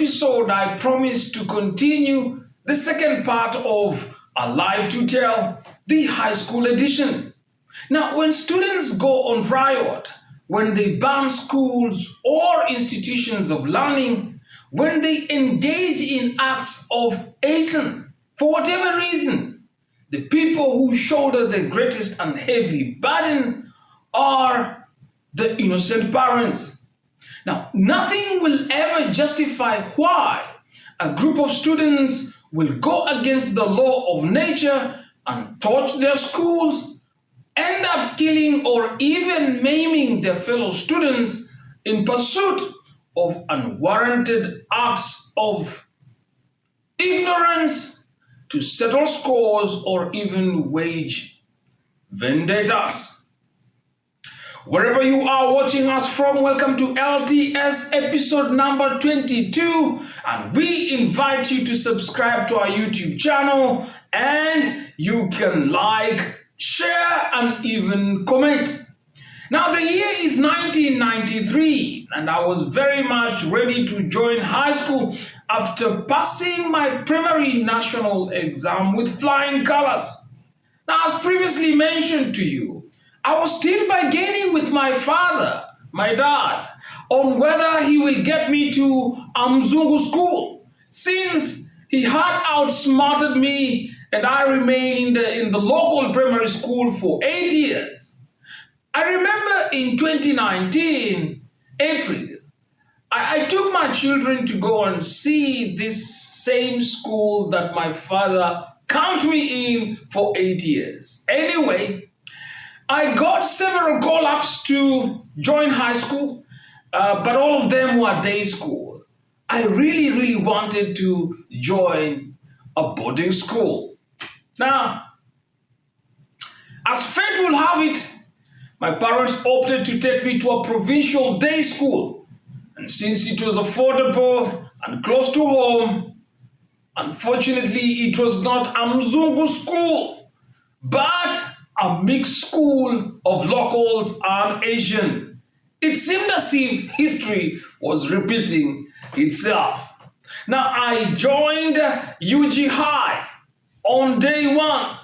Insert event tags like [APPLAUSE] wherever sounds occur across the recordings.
episode, I promised to continue the second part of a live to tell, the high school edition. Now, when students go on riot, when they ban schools or institutions of learning, when they engage in acts of arson, for whatever reason, the people who shoulder the greatest and heavy burden are the innocent parents now, nothing will ever justify why a group of students will go against the law of nature and torch their schools, end up killing or even maiming their fellow students in pursuit of unwarranted acts of ignorance to settle scores or even wage vendettas. Wherever you are watching us from, welcome to LTS episode number 22. And we invite you to subscribe to our YouTube channel and you can like, share, and even comment. Now, the year is 1993, and I was very much ready to join high school after passing my primary national exam with flying colors. Now, as previously mentioned to you, I was still bargaining with my father, my dad, on whether he will get me to a Mzungu school since he had outsmarted me and I remained in the local primary school for eight years. I remember in 2019, April, I, I took my children to go and see this same school that my father camped me in for eight years. Anyway, I got several call-ups to join high school, uh, but all of them were day school. I really, really wanted to join a boarding school. Now, as fate will have it, my parents opted to take me to a provincial day school. And since it was affordable and close to home, unfortunately, it was not a Mzungu school, but a mixed school of locals and Asian. It seemed as if history was repeating itself. Now, I joined UG High on day one.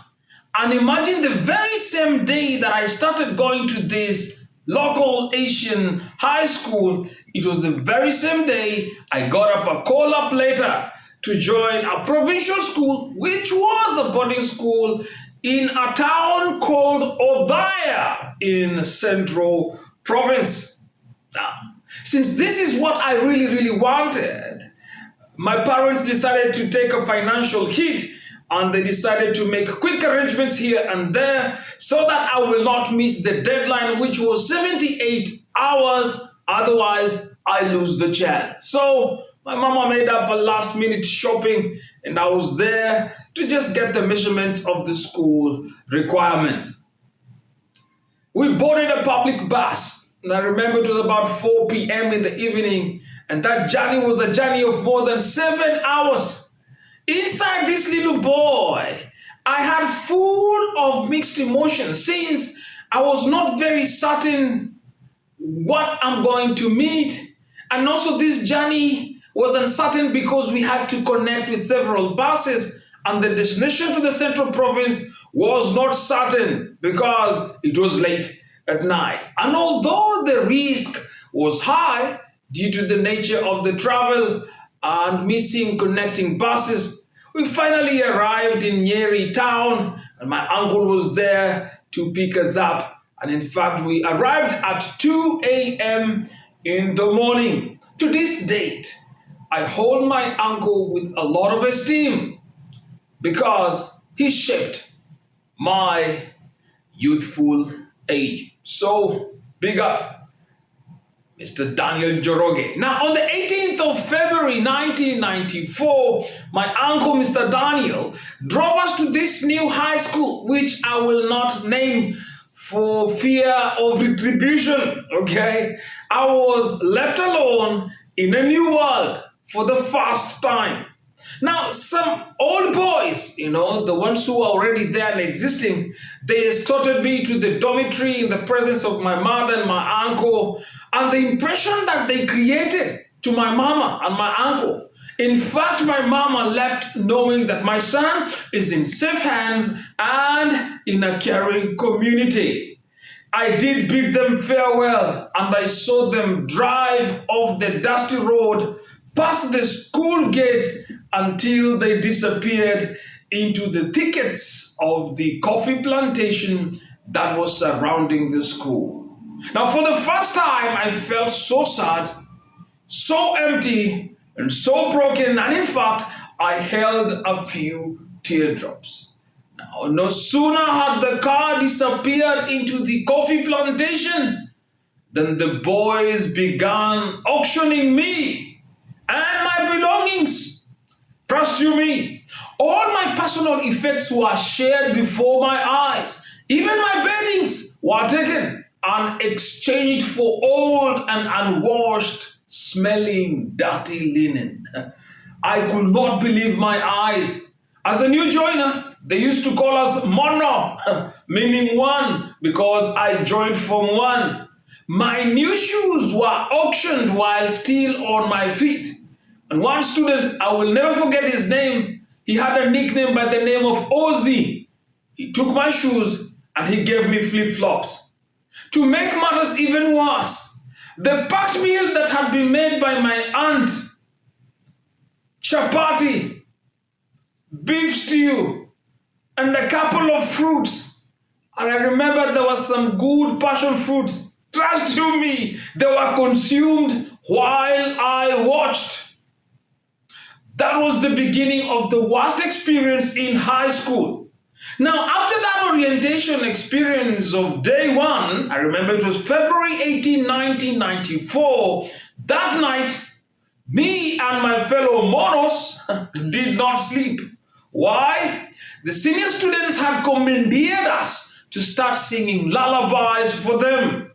And imagine the very same day that I started going to this local Asian high school, it was the very same day I got up a call up later to join a provincial school, which was a boarding school in a town called Othaya in Central Province. Now, since this is what I really, really wanted, my parents decided to take a financial hit and they decided to make quick arrangements here and there so that I will not miss the deadline, which was 78 hours. Otherwise, I lose the chance. So my mama made up a last minute shopping and I was there to just get the measurements of the school requirements. We boarded a public bus, and I remember it was about 4 p.m. in the evening, and that journey was a journey of more than seven hours. Inside this little boy, I had full of mixed emotions since I was not very certain what I'm going to meet. And also this journey was uncertain because we had to connect with several buses and the destination to the central province was not certain because it was late at night. And although the risk was high due to the nature of the travel and missing connecting buses, we finally arrived in Nyeri town and my uncle was there to pick us up. And in fact, we arrived at 2 a.m. in the morning. To this date, I hold my uncle with a lot of esteem because he shaped my youthful age. So big up, Mr. Daniel Njoroge. Now, on the 18th of February 1994, my uncle, Mr. Daniel, drove us to this new high school, which I will not name for fear of retribution, okay? I was left alone in a new world for the first time. Now, some old boys, you know, the ones who are already there and existing, they escorted me to the dormitory in the presence of my mother and my uncle. And the impression that they created to my mama and my uncle. In fact, my mama left knowing that my son is in safe hands and in a caring community. I did bid them farewell and I saw them drive off the dusty road past the school gates until they disappeared into the thickets of the coffee plantation that was surrounding the school. Now, for the first time, I felt so sad, so empty, and so broken, and in fact, I held a few teardrops. Now, no sooner had the car disappeared into the coffee plantation than the boys began auctioning me and my belongings. Trust you me, all my personal effects were shared before my eyes. Even my beddings were taken and exchanged for old and unwashed, smelling, dirty linen. [LAUGHS] I could not believe my eyes. As a new joiner, they used to call us mono, [LAUGHS] meaning one, because I joined from one. My new shoes were auctioned while still on my feet. And one student, I will never forget his name, he had a nickname by the name of Ozzy. He took my shoes and he gave me flip-flops. To make matters even worse, the packed meal that had been made by my aunt, chapati, beef stew, and a couple of fruits. And I remember there was some good passion fruits. Trust you me, they were consumed while I watched. That was the beginning of the worst experience in high school. Now, after that orientation experience of day one, I remember it was February 18, 1994, that night, me and my fellow monos [LAUGHS] did not sleep. Why? The senior students had commandeered us to start singing lullabies for them.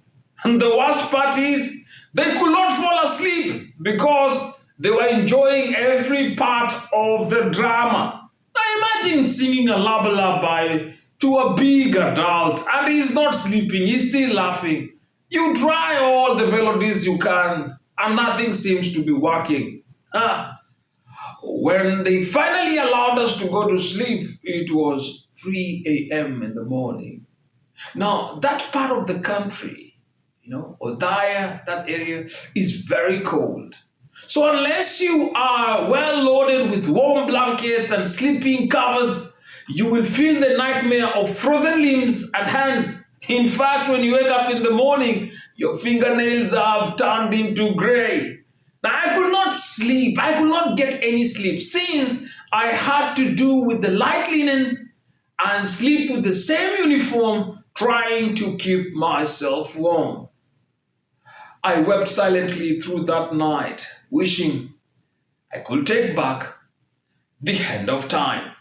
And the worst part is, they could not fall asleep because they were enjoying every part of the drama. Now imagine singing a lullaby to a big adult and he's not sleeping, he's still laughing. You try all the melodies you can and nothing seems to be working. Ah. When they finally allowed us to go to sleep, it was 3 a.m. in the morning. Now, that part of the country, you know, Othaya, that area, is very cold. So unless you are well loaded with warm blankets and sleeping covers, you will feel the nightmare of frozen limbs and hands. In fact, when you wake up in the morning, your fingernails have turned into gray. Now, I could not sleep. I could not get any sleep since I had to do with the light linen and sleep with the same uniform, trying to keep myself warm. I wept silently through that night, wishing I could take back the hand of time.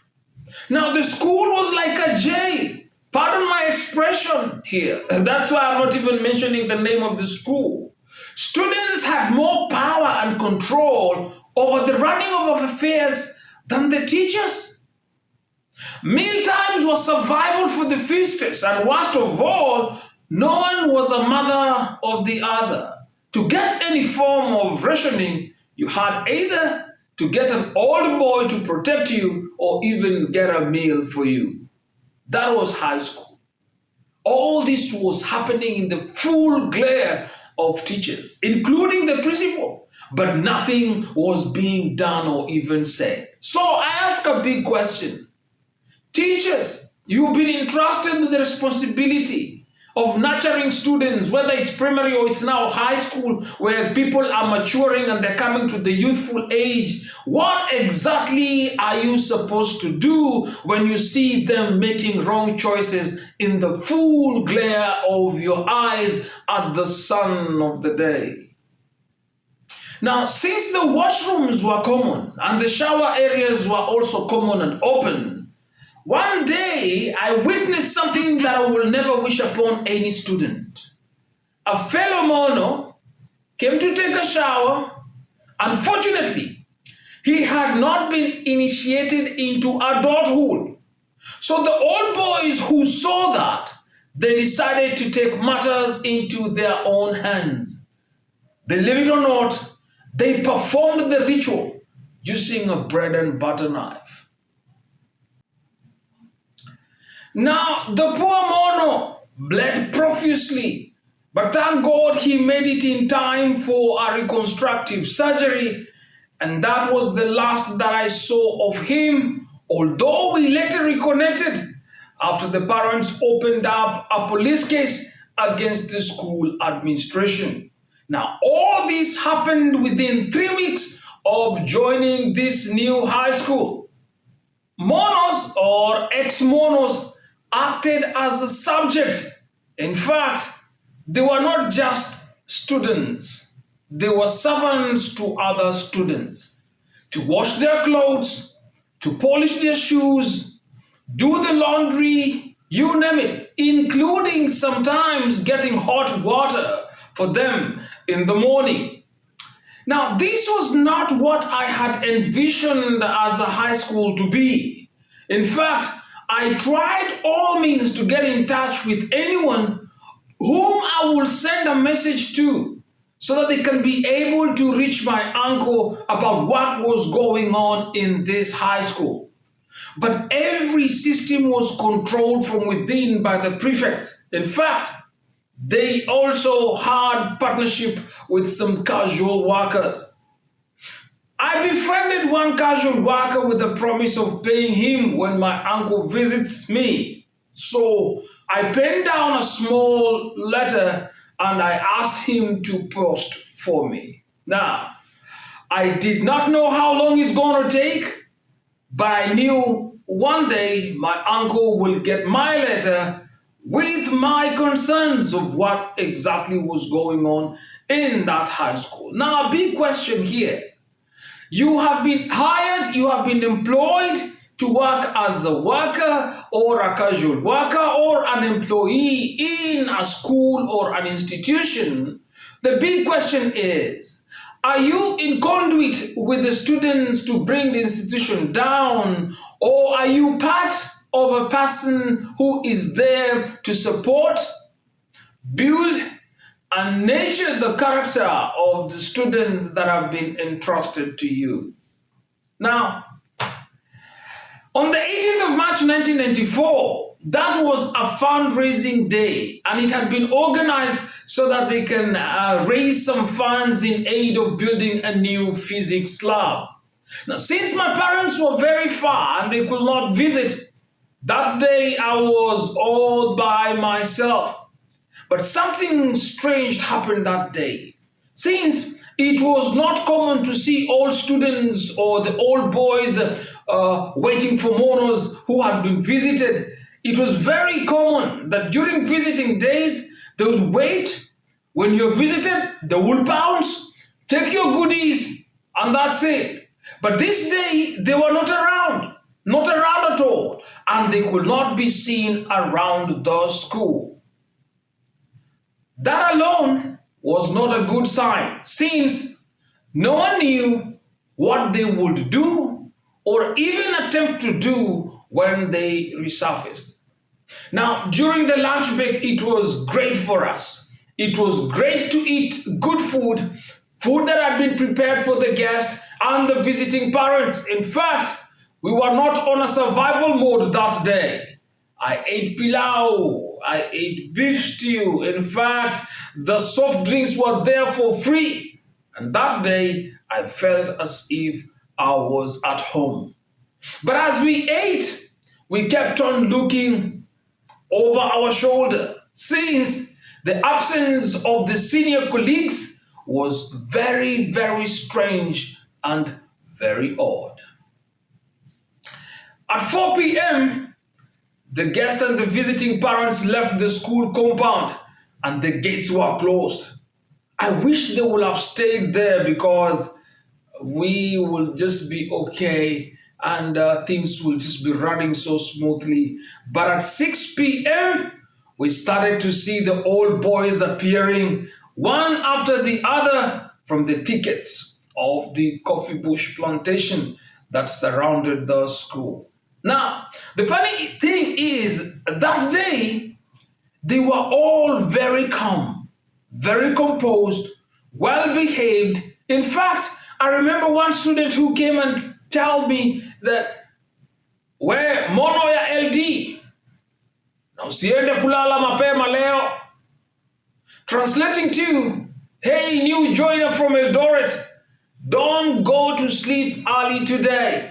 Now, the school was like a jail. Pardon my expression here. [LAUGHS] That's why I'm not even mentioning the name of the school. Students had more power and control over the running of affairs than the teachers. Meal times were survival for the feasters, and worst of all, no one was a mother of the other. To get any form of rationing, you had either to get an old boy to protect you or even get a meal for you. That was high school. All this was happening in the full glare of teachers, including the principal, but nothing was being done or even said. So I ask a big question. Teachers, you've been entrusted with the responsibility of nurturing students, whether it's primary or it's now high school, where people are maturing and they're coming to the youthful age. What exactly are you supposed to do when you see them making wrong choices in the full glare of your eyes at the sun of the day? Now, since the washrooms were common and the shower areas were also common and open, one day, I witnessed something that I will never wish upon any student. A fellow mono came to take a shower. Unfortunately, he had not been initiated into adulthood. So the old boys who saw that, they decided to take matters into their own hands. Believe it or not, they performed the ritual using a bread and butter knife. Now, the poor mono bled profusely, but thank God he made it in time for a reconstructive surgery, and that was the last that I saw of him, although we later reconnected after the parents opened up a police case against the school administration. Now, all this happened within three weeks of joining this new high school. Monos or ex-monos acted as a subject. In fact, they were not just students. They were servants to other students. To wash their clothes, to polish their shoes, do the laundry, you name it, including sometimes getting hot water for them in the morning. Now, this was not what I had envisioned as a high school to be. In fact, I tried all means to get in touch with anyone whom I will send a message to so that they can be able to reach my uncle about what was going on in this high school. But every system was controlled from within by the prefects. In fact, they also had partnership with some casual workers. I befriended one casual worker with the promise of paying him when my uncle visits me. So I penned down a small letter and I asked him to post for me. Now, I did not know how long it's going to take, but I knew one day my uncle will get my letter with my concerns of what exactly was going on in that high school. Now, a big question here. You have been hired, you have been employed to work as a worker or a casual worker or an employee in a school or an institution. The big question is, are you in conduit with the students to bring the institution down or are you part of a person who is there to support, build, and nurture the character of the students that have been entrusted to you? Now, on the 18th of March 1994, that was a fundraising day and it had been organized so that they can uh, raise some funds in aid of building a new physics lab. Now, since my parents were very far and they could not visit, that day I was all by myself. But something strange happened that day. Since it was not common to see old students or the old boys uh, waiting for monos who had been visited, it was very common that during visiting days, they would wait. When you're visited, they will bounce, take your goodies, and that's it. But this day, they were not around, not around at all, and they could not be seen around the school. That alone was not a good sign, since no one knew what they would do or even attempt to do when they resurfaced. Now, during the lunch break, it was great for us. It was great to eat good food, food that had been prepared for the guests and the visiting parents. In fact, we were not on a survival mode that day. I ate pilau, I ate beef stew. In fact, the soft drinks were there for free. And that day, I felt as if I was at home. But as we ate, we kept on looking over our shoulder since the absence of the senior colleagues was very, very strange and very odd. At 4 p.m., the guests and the visiting parents left the school compound and the gates were closed. I wish they would have stayed there because we will just be okay and uh, things will just be running so smoothly. But at 6 p.m., we started to see the old boys appearing one after the other from the thickets of the coffee bush plantation that surrounded the school. Now, the funny thing is, that day, they were all very calm, very composed, well behaved, In fact, I remember one student who came and told me that where mono ya LD na usiende kulala mapema leo. Translating to, hey new joiner from Eldoret, don't go to sleep early today.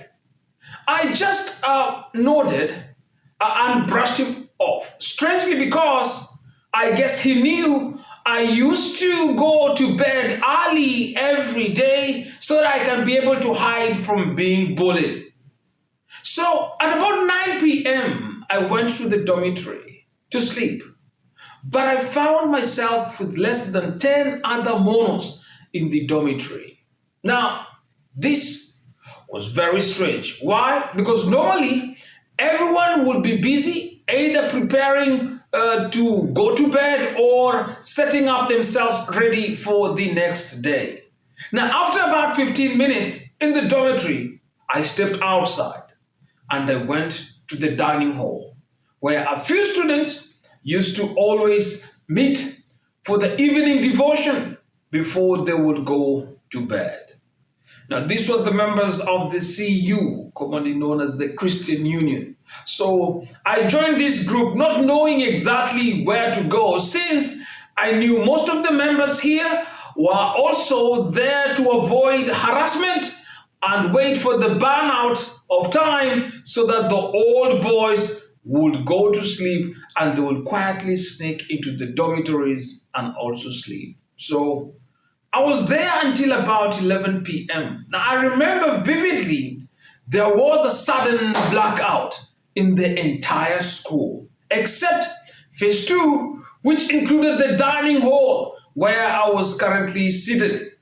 I just uh, nodded uh, and brushed him off. Strangely, because I guess he knew I used to go to bed early every day so that I can be able to hide from being bullied. So at about 9 p.m., I went to the dormitory to sleep. But I found myself with less than 10 other monos in the dormitory. Now, this was very strange. Why? Because normally everyone would be busy either preparing uh, to go to bed or setting up themselves ready for the next day. Now, after about 15 minutes in the dormitory, I stepped outside and I went to the dining hall where a few students used to always meet for the evening devotion before they would go to bed. Now, these were the members of the CU, commonly known as the Christian Union. So I joined this group not knowing exactly where to go since I knew most of the members here were also there to avoid harassment and wait for the burnout of time so that the old boys would go to sleep and they would quietly sneak into the dormitories and also sleep. So I was there until about 11 p.m. Now I remember vividly there was a sudden blackout in the entire school, except phase two, which included the dining hall where I was currently seated.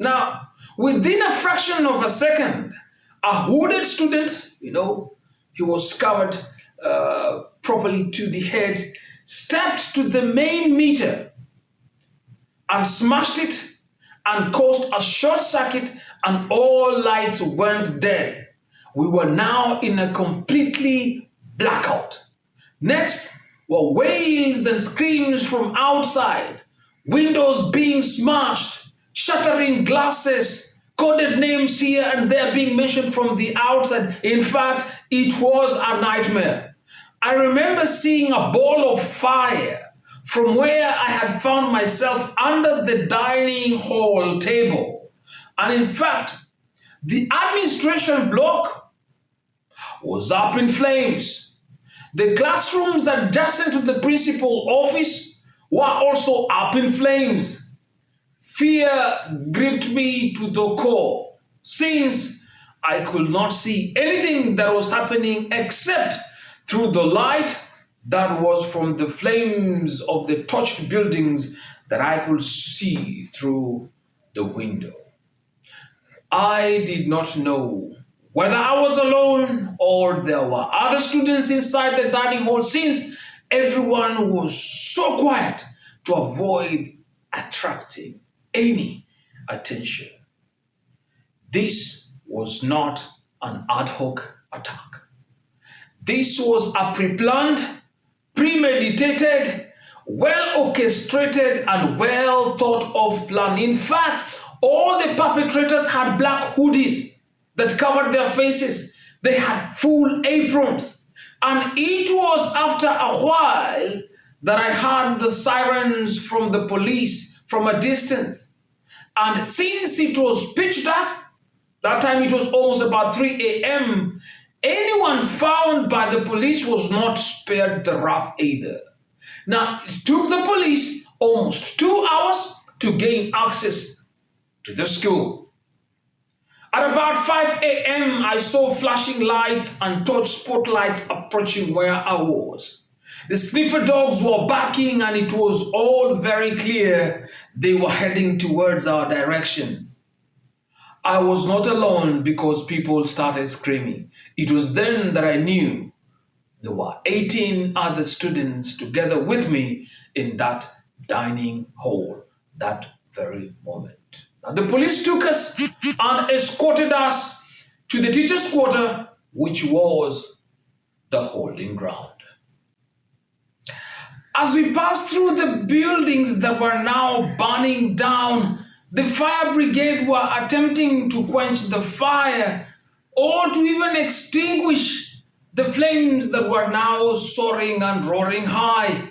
Now, within a fraction of a second, a hooded student, you know, he was covered uh, properly to the head, stepped to the main meter and smashed it and caused a short circuit and all lights went dead. We were now in a completely blackout. Next were wails and screams from outside, windows being smashed, shattering glasses, coded names here and there being mentioned from the outside. In fact, it was a nightmare. I remember seeing a ball of fire from where I had found myself under the dining hall table. And in fact, the administration block was up in flames. The classrooms adjacent to the principal office were also up in flames. Fear gripped me to the core since I could not see anything that was happening except through the light that was from the flames of the torched buildings that I could see through the window. I did not know whether I was alone or there were other students inside the dining hall since everyone was so quiet to avoid attracting any attention. This was not an ad hoc attack. This was a pre-planned premeditated, well orchestrated, and well thought of plan. In fact, all the perpetrators had black hoodies that covered their faces. They had full aprons. And it was after a while that I heard the sirens from the police from a distance. And since it was pitch dark, that time it was almost about 3 a.m., Anyone found by the police was not spared the wrath either. Now, it took the police almost two hours to gain access to the school. At about 5 a.m., I saw flashing lights and torch spotlights approaching where I was. The sniffer dogs were barking and it was all very clear they were heading towards our direction. I was not alone because people started screaming. It was then that I knew there were 18 other students together with me in that dining hall that very moment. Now, the police took us and escorted us to the teacher's quarter, which was the holding ground. As we passed through the buildings that were now burning down, the fire brigade were attempting to quench the fire or to even extinguish the flames that were now soaring and roaring high.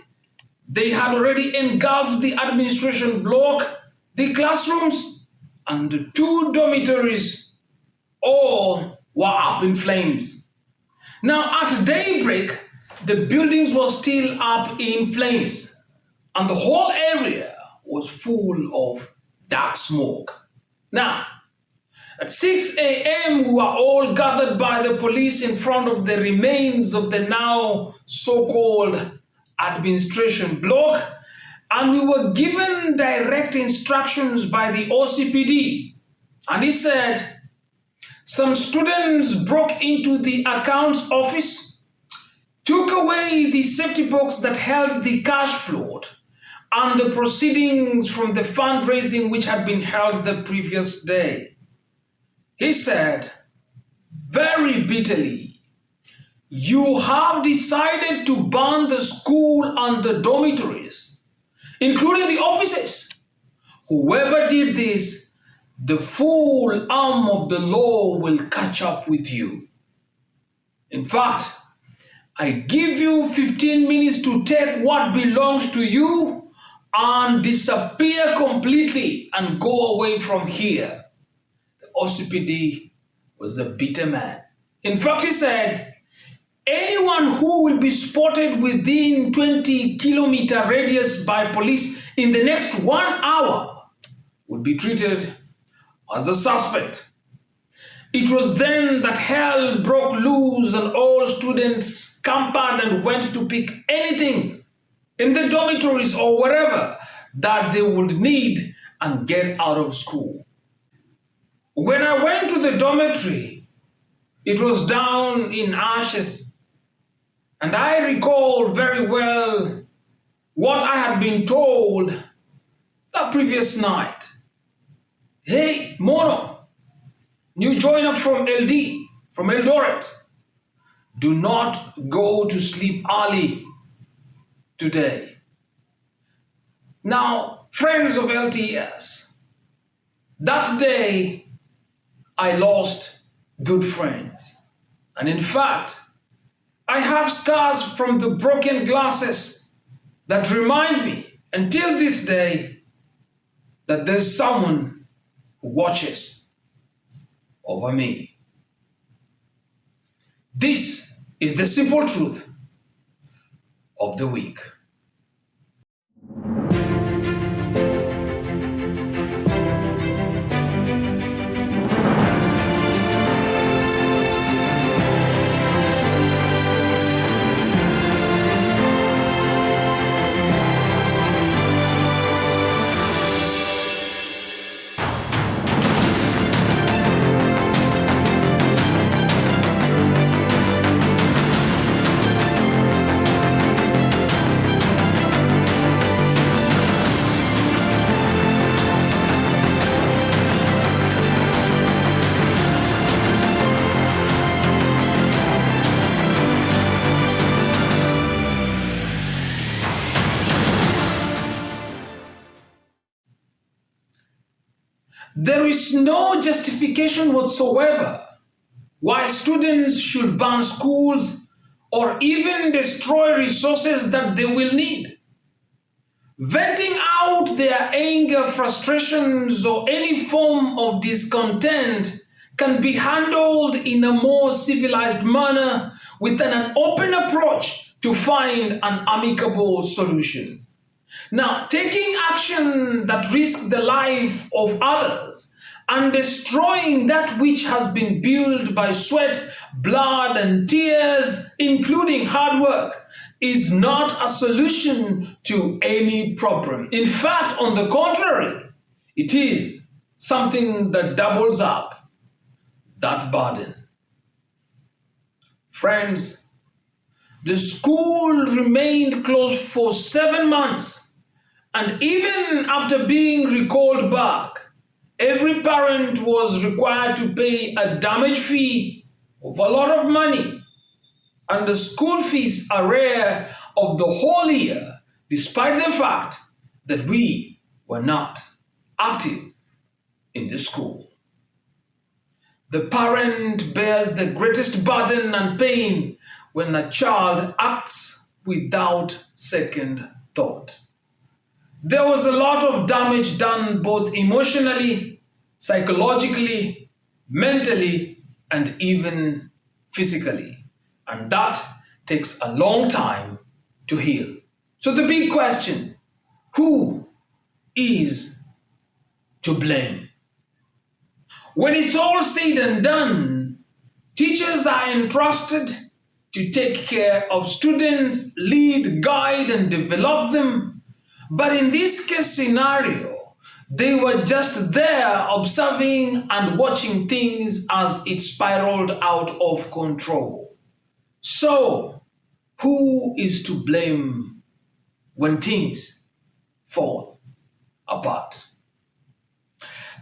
They had already engulfed the administration block, the classrooms, and the two dormitories. All were up in flames. Now, at daybreak, the buildings were still up in flames, and the whole area was full of dark smoke. Now, at 6 a.m., we were all gathered by the police in front of the remains of the now so-called administration block, and we were given direct instructions by the OCPD. And he said, some students broke into the accounts office, took away the safety box that held the cash float, and the proceedings from the fundraising which had been held the previous day. He said, very bitterly, you have decided to burn the school and the dormitories, including the offices. Whoever did this, the full arm of the law will catch up with you. In fact, I give you 15 minutes to take what belongs to you and disappear completely and go away from here. The OCPD was a bitter man. In fact, he said, anyone who will be spotted within 20 kilometer radius by police in the next one hour would be treated as a suspect. It was then that hell broke loose and all students scampered and went to pick anything in the dormitories or wherever that they would need and get out of school. When I went to the dormitory, it was down in ashes. And I recall very well what I had been told that previous night. Hey, Mono, new joiner from LD, from Eldoret, do not go to sleep early today. Now, friends of LTS, that day I lost good friends. And in fact, I have scars from the broken glasses that remind me until this day that there's someone who watches over me. This is the simple truth of the week. There is no justification whatsoever why students should burn schools or even destroy resources that they will need. Venting out their anger, frustrations, or any form of discontent can be handled in a more civilized manner with an open approach to find an amicable solution. Now, taking action that risks the life of others and destroying that which has been built by sweat, blood, and tears, including hard work, is not a solution to any problem. In fact, on the contrary, it is something that doubles up that burden. Friends, the school remained closed for seven months and even after being recalled back, every parent was required to pay a damage fee of a lot of money and the school fees are rare of the whole year, despite the fact that we were not active in the school. The parent bears the greatest burden and pain when a child acts without second thought. There was a lot of damage done both emotionally, psychologically, mentally, and even physically. And that takes a long time to heal. So the big question, who is to blame? When it's all said and done, teachers are entrusted to take care of students, lead, guide, and develop them but in this case scenario, they were just there observing and watching things as it spiraled out of control. So, who is to blame when things fall apart?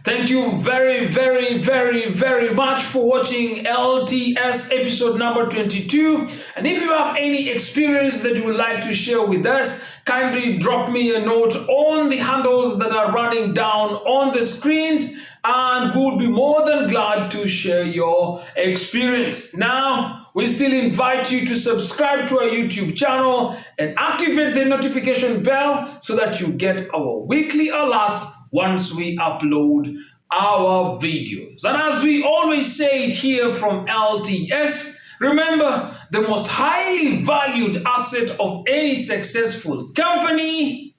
Thank you very, very, very, very much for watching LTS episode number 22. And if you have any experience that you would like to share with us, kindly drop me a note on the handles that are running down on the screens and we'll be more than glad to share your experience. Now, we still invite you to subscribe to our YouTube channel and activate the notification bell so that you get our weekly alerts once we upload our videos. And as we always say it here from LTS, remember the most highly valued asset of any successful company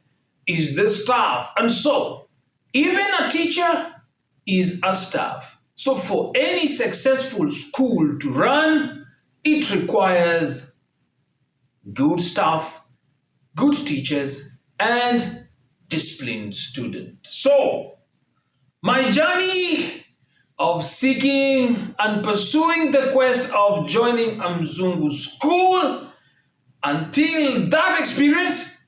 is the staff. And so, even a teacher is a staff. So for any successful school to run, it requires good staff, good teachers, and disciplined students. So, my journey of seeking and pursuing the quest of joining a Mzungu school until that experience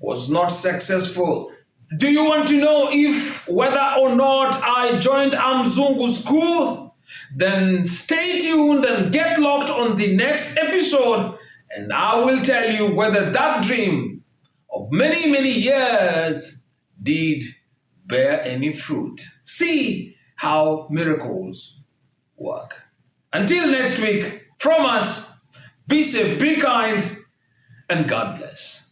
was not successful. Do you want to know if whether or not I joined a Mzungu school? Then stay tuned and get locked on the next episode and I will tell you whether that dream of many, many years did bear any fruit. See how miracles work. Until next week, from us, be safe, be kind, and God bless.